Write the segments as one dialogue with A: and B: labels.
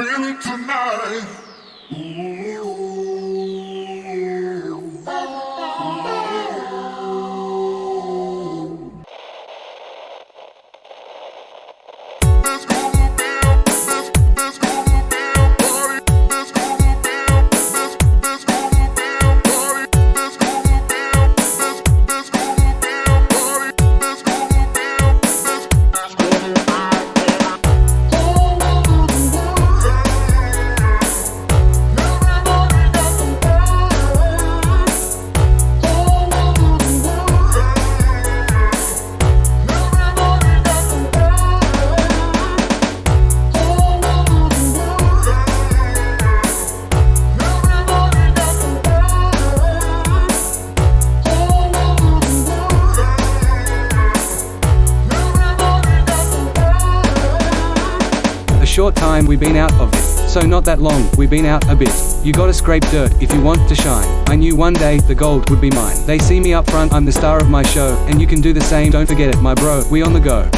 A: feeling tonight.
B: Short time we've been out of it. So not that long, We've been out a bit. You gotta scrape dirt if you want to shine. I knew one day the gold would be mine. They see me up front, I'm the star of my show, and you can do the same. Don't forget it, my bro. We on the go.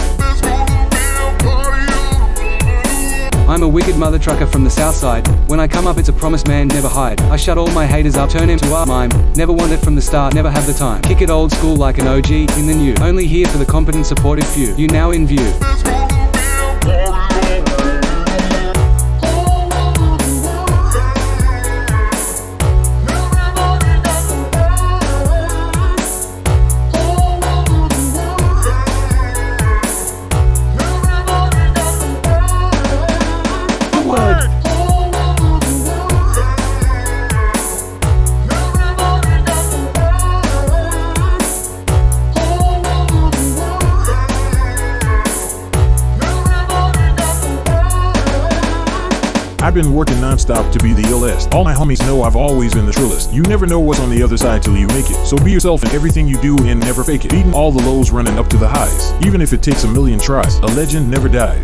B: I'm a wicked mother trucker from the south side. When I come up, it's a promise man, never hide. I shut all my haters up, turn him to a mime. Never want it from the start, never have the time. Kick it old school like an OG in the new. Only here for the competent, supportive few. You now in view.
C: I've been working nonstop to be the illest. All my homies know I've always been the trillest. You never know what's on the other side till you make it. So be yourself in everything you do and never fake it. Beating all the lows running up to the highs. Even if it takes a million tries, a legend never dies.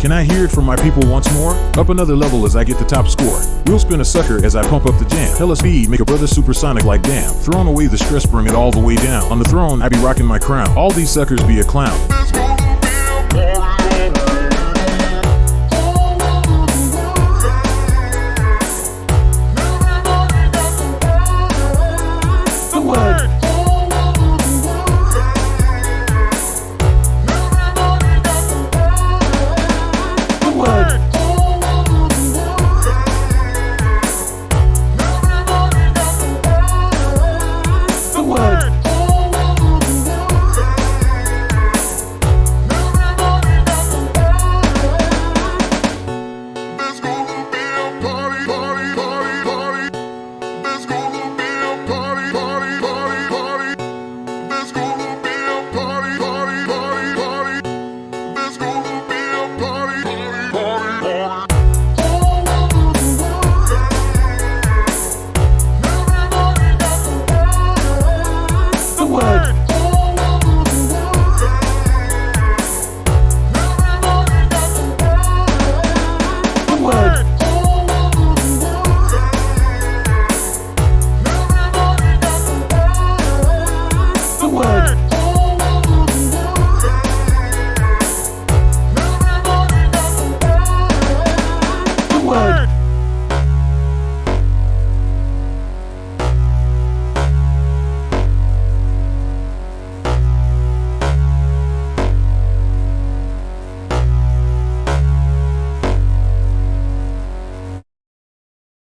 C: Can I hear it from my people once more? Up another level as I get the top score. We'll spin a sucker as I pump up the jam. Hella speed, make a brother supersonic like damn. Throwing away the stress, bring it all the way down. On the throne, I be rocking my crown. All these suckers be a clown.